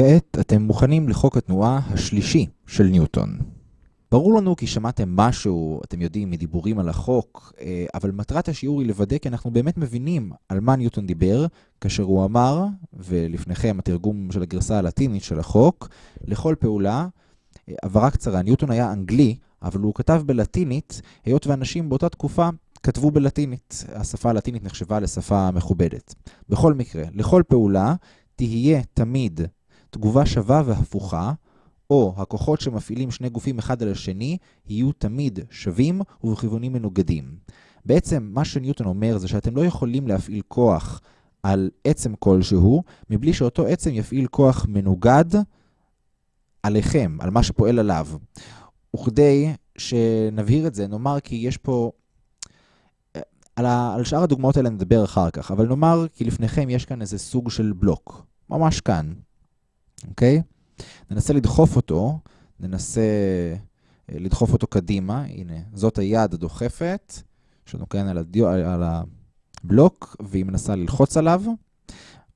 כעת אתם מוכנים לחוק התנועה השלישי של ניוטון. ברור לנו כי שמעתם משהו, אתם יודעים, מדיבורים על החוק, אה, אבל מטרת השיעור היא לוודא כי אנחנו באמת מבינים על מה ניוטון דיבר, כאשר הוא אמר, ולפניכם התרגום של הגרסה הלטינית של החוק, לכל פעולה, אה, הבהרה קצרה, ניוטון היה אנגלי, אבל הוא כתב בלטינית, היות ואנשים באותה תקופה כתבו בלטינית. השפה הלטינית נחשבה לשפה מכובדת. בכל מקרה, לכל פעולה תהיה תמיד תגובה שווה והפוכה, או הכוחות שמפעילים שני גופים אחד על השני יהיו תמיד שווים ובכיוונים מנוגדים. בעצם מה שניוטון אומר זה שאתם לא יכולים להפעיל כוח על עצם כלשהו, מבלי שאותו עצם יפעיל כוח מנוגד עליכם, על מה שפועל עליו. וכדי שנבהיר את זה, נאמר כי יש פה... על, ה... על שאר הדוגמאות האלה נדבר אחר כך, אבל נאמר כי לפניכם יש כאן איזה סוג של בלוק, ממש כאן, אוקיי? ננסה לדחוף אותו, ננסה אה, לדחוף אותו קדימה, הנה, זאת היד הדוחפת, יש לנו כאן על, הדיו, על הבלוק, והיא מנסה ללחוץ עליו,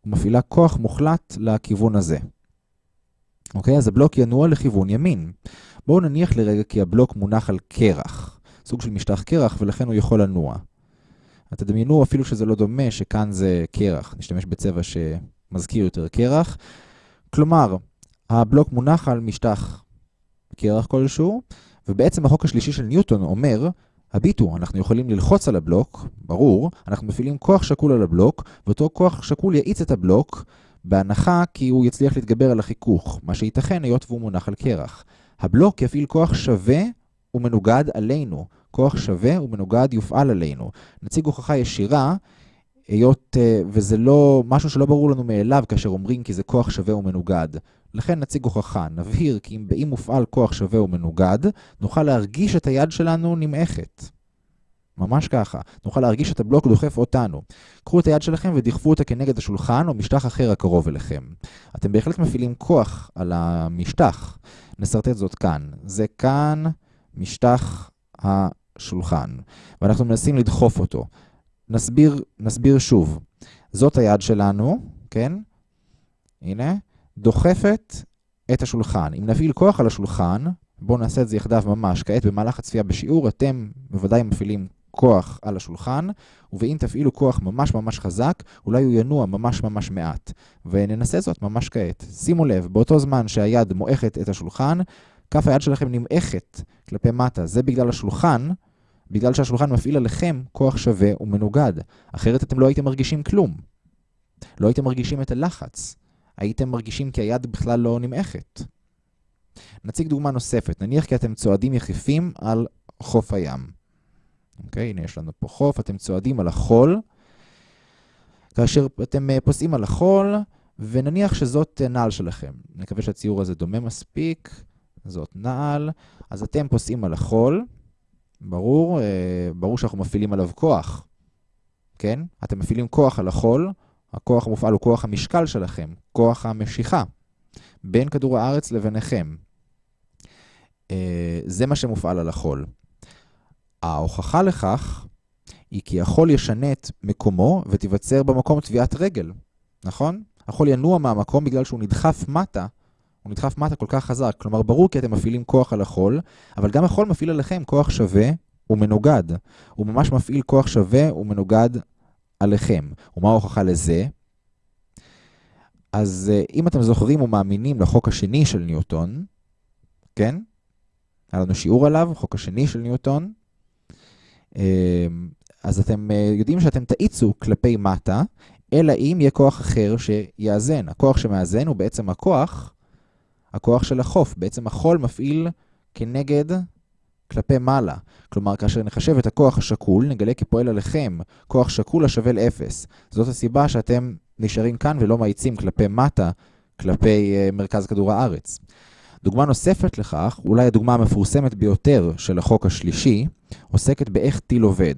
ומפעילה כוח מוחלט לכיוון הזה. אוקיי? אז הבלוק ינוע לכיוון ימין. בואו נניח לרגע כי הבלוק מונח על קרח, סוג של משטח קרח, ולכן הוא יכול לנוע. תדמיינו אפילו שזה לא דומה, שכאן זה קרח. נשתמש בצבע שמזכיר יותר קרח. כלומר, הבלוק מונח על משטח קרח כלשהו, ובעצם החוק השלישי של ניוטון אומר, הביטו, אנחנו יכולים ללחוץ על הבלוק, ברור, אנחנו מפעילים כוח שקול על הבלוק, ואותו כוח שקול יאיץ את הבלוק, בהנחה כי הוא יצליח להתגבר על החיכוך, מה שייתכן היות והוא מונח על קרח. הבלוק יפעיל כוח שווה ומנוגד עלינו. כוח שווה ומנוגד יופעל עלינו. נציג הוכחה ישירה, היות וזה לא משהו שלא ברור לנו מאליו כאשר אומרים כי זה כוח שווה ומנוגד. לכן נציג הוכחה, נבהיר כי אם באם מופעל כוח שווה ומנוגד, נוכל להרגיש את היד שלנו נמעכת. ממש ככה. נוכל להרגיש את הבלוק דוחף אותנו. קחו את היד שלכם ודחפו אותה כנגד השולחן או משטח אחר הקרוב אליכם. אתם בהחלט מפעילים כוח על המשטח. נסרטט זאת כאן. זה כאן משטח השולחן. ואנחנו מנסים לדחוף אותו. נסביר, נסביר שוב. זאת היד שלנו, כן? הנה. דוחפת את השולחן. אם נפעיל כוח על השולחן, בואו נעשה את זה יחדיו ממש. כעת במהלך הצפייה בשיעור אתם בוודאי מפעילים כוח על השולחן, ואם תפעילו כוח ממש ממש חזק, אולי הוא ינוע ממש ממש מעט. וננסה זאת ממש כעת. שימו לב, באותו זמן שהיד מועכת את השולחן, כף היד שלכם נמעכת כלפי מטה. זה בגלל השולחן, בגלל שהשולחן מפעיל עליכם כוח שווה ומנוגד. אחרת אתם לא הייתם מרגישים כלום. לא הייתם מרגישים את הלחץ. הייתם מרגישים כי היד בכלל לא נמעכת. נציג דוגמה נוספת, נניח כי אתם צועדים יחפים על חוף הים. אוקיי, הנה יש לנו פה חוף, אתם צועדים על החול. כאשר אתם פוסעים על החול, ונניח שזאת נעל שלכם. נקווה שהציור הזה דומה מספיק, זאת נעל. אז אתם פוסעים על החול, ברור, ברור שאנחנו מפעילים עליו כוח. כן? אתם מפעילים כוח על החול, הכוח המופעל הוא כוח המשקל שלכם, כוח המשיכה, בין כדור הארץ לביניכם. זה מה שמופעל על החול. ההוכחה לכך היא כי החול ישנה את מקומו ותיווצר במקום טביעת רגל, נכון? החול ינוע מהמקום בגלל שהוא נדחף מטה, הוא נדחף מטה כל כך חזק. כלומר, ברור כי אתם מפעילים כוח על החול, אבל גם החול מפעיל עליכם כוח שווה ומנוגד. הוא ממש מפעיל כוח שווה ומנוגד עליכם. ומה ההוכחה לזה? אז אם אתם זוכרים ומאמינים לחוק השני של ניוטון, כן? היה לנו שיעור עליו, חוק השני של ניוטון. אז אתם יודעים שאתם תאיצו כלפי מטה, אלא אם יהיה כוח אחר שיאזן. הכוח שמאזן הוא בעצם הכוח, הכוח של החוף. בעצם החול מפעיל כנגד כלפי מעלה. כלומר, כאשר נחשב את הכוח השקול, נגלה כי פועל עליכם כוח שקול השווה ל-0. זאת הסיבה שאתם נשארים כאן ולא מאיצים כלפי מטה, כלפי uh, מרכז כדור הארץ. דוגמה נוספת לכך, אולי הדוגמה המפורסמת ביותר של החוק השלישי, עוסקת באיך טיל עובד.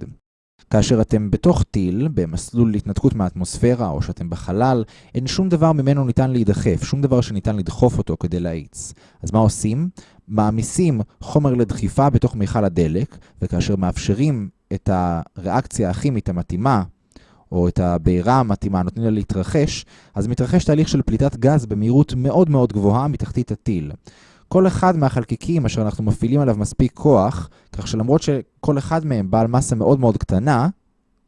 כאשר אתם בתוך טיל, במסלול להתנתקות מהאטמוספירה, או שאתם בחלל, אין שום דבר ממנו ניתן להידחף, שום דבר שניתן לדחוף אותו כדי להאיץ. אז מה עושים? מעמיסים חומר לדחיפה בתוך מיכל הדלק, וכאשר מאפשרים את הריאקציה הכימית המתאימה, או את הבעירה המתאימה, נותנים לה להתרחש, אז מתרחש תהליך של פליטת גז במהירות מאוד מאוד גבוהה מתחתית הטיל. כל אחד מהחלקיקים אשר אנחנו מפעילים עליו מספיק כוח, כך שלמרות שכל אחד מהם בעל מסה מאוד מאוד קטנה,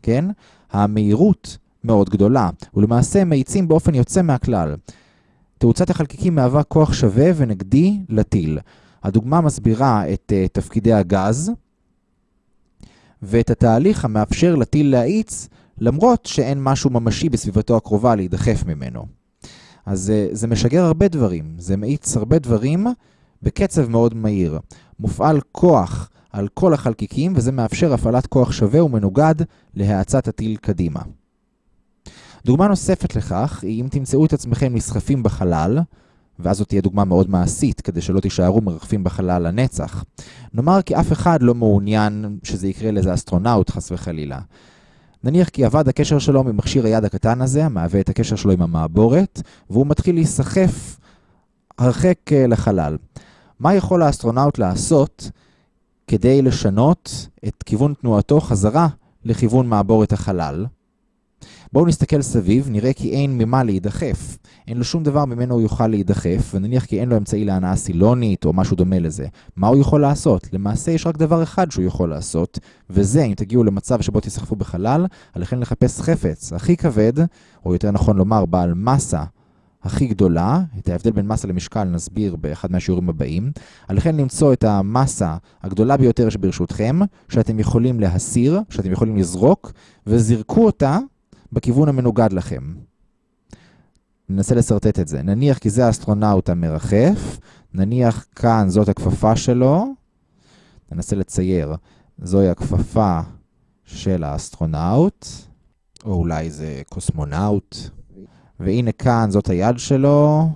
כן, המהירות מאוד גדולה, ולמעשה מאיצים באופן יוצא מהכלל. תאוצת החלקיקים מהווה כוח שווה ונגדי לטיל. הדוגמה מסבירה את uh, תפקידי הגז ואת התהליך המאפשר לטיל להאיץ למרות שאין משהו ממשי בסביבתו הקרובה להידחף ממנו. אז uh, זה משגר הרבה דברים, זה מאיץ הרבה דברים בקצב מאוד מהיר. מופעל כוח על כל החלקיקים וזה מאפשר הפעלת כוח שווה ומנוגד להאצת הטיל קדימה. דוגמה נוספת לכך היא אם תמצאו את עצמכם נסחפים בחלל, ואז זאת תהיה דוגמה מאוד מעשית, כדי שלא תישארו מרחפים בחלל לנצח. נאמר כי אף אחד לא מעוניין שזה יקרה לאיזה אסטרונאוט, חס וחלילה. נניח כי אבד הקשר שלו ממכשיר היד הקטן הזה, המהווה את הקשר שלו עם המעבורת, והוא מתחיל להיסחף הרחק אה, לחלל. מה יכול האסטרונאוט לעשות כדי לשנות את כיוון תנועתו חזרה לכיוון מעבורת החלל? בואו נסתכל סביב, נראה כי אין ממה להידחף. אין לו שום דבר ממנו הוא יוכל להידחף, ונניח כי אין לו אמצעי להנעה סילונית או משהו דומה לזה. מה הוא יכול לעשות? למעשה יש רק דבר אחד שהוא יכול לעשות, וזה, אם תגיעו למצב שבו תסחפו בחלל, עליכם לחפש חפץ הכי כבד, או יותר נכון לומר בעל מסה הכי גדולה, את ההבדל בין מסה למשקל נסביר באחד מהשיעורים הבאים, עליכם למצוא את המסה הגדולה ביותר שברשותכם, שאתם יכולים להסיר, שאתם יכולים לזרוק, וזרקו אותה בכיוון המנוגד לכם. ננסה לסרטט את זה. נניח כי זה האסטרונאוט המרחף, נניח כאן זאת הכפפה שלו, ננסה לצייר, זוהי הכפפה של האסטרונאוט, או אולי זה קוסמונאוט, והנה כאן זאת היד שלו,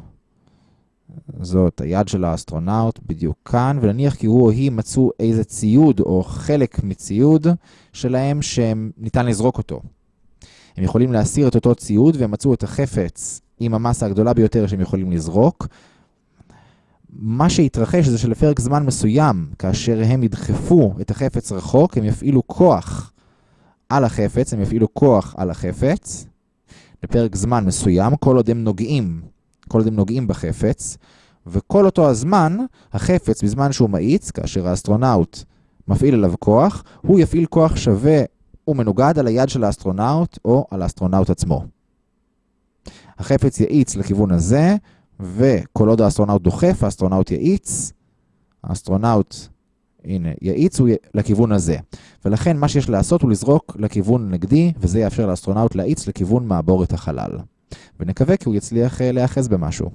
זאת היד של האסטרונאוט בדיוק כאן, ונניח כי הוא או היא מצאו איזה ציוד או חלק מציוד שלהם שניתן לזרוק אותו. הם יכולים להסיר את אותו ציוד והם מצאו את החפץ עם המסה הגדולה ביותר שהם יכולים לזרוק. מה שהתרחש זה שלפרק זמן מסוים, כאשר הם ידחפו את החפץ רחוק, הם יפעילו כוח על החפץ, הם יפעילו כוח על החפץ, לפרק זמן מסוים, כל עוד הם נוגעים, כל עוד הם נוגעים בחפץ, וכל אותו הזמן, החפץ, בזמן שהוא מאיץ, כאשר האסטרונאוט מפעיל עליו כוח, הוא יפעיל כוח שווה ומנוגד על היד של האסטרונאוט או על האסטרונאוט עצמו. החפץ יאיץ לכיוון הזה, וכל עוד האסטרונאוט דוחף, האסטרונאוט יאיץ, האסטרונאוט, הנה, יאיץ הוא לכיוון הזה. ולכן מה שיש לעשות הוא לזרוק לכיוון נגדי, וזה יאפשר לאסטרונאוט להאיץ לכיוון מעבורת החלל. ונקווה כי הוא יצליח אה, להיאחז במשהו.